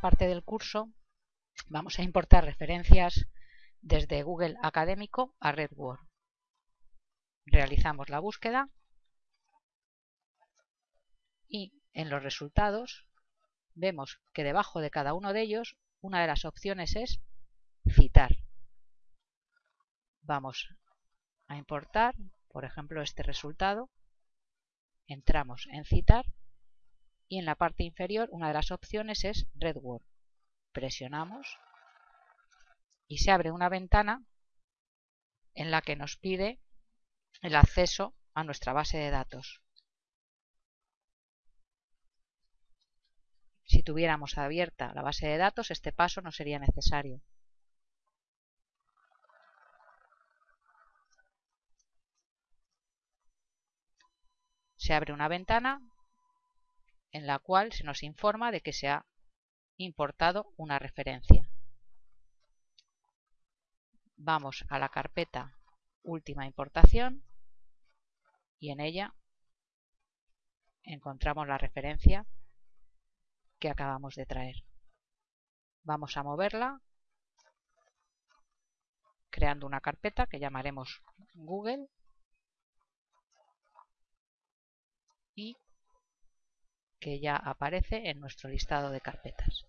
parte del curso vamos a importar referencias desde Google Académico a RedWord. Realizamos la búsqueda y en los resultados vemos que debajo de cada uno de ellos una de las opciones es citar. Vamos a importar, por ejemplo, este resultado. Entramos en citar y en la parte inferior una de las opciones es RedWord. Presionamos y se abre una ventana en la que nos pide el acceso a nuestra base de datos. Si tuviéramos abierta la base de datos, este paso no sería necesario. Se abre una ventana en la cual se nos informa de que se ha importado una referencia. Vamos a la carpeta Última importación y en ella encontramos la referencia que acabamos de traer. Vamos a moverla creando una carpeta que llamaremos Google y que ya aparece en nuestro listado de carpetas.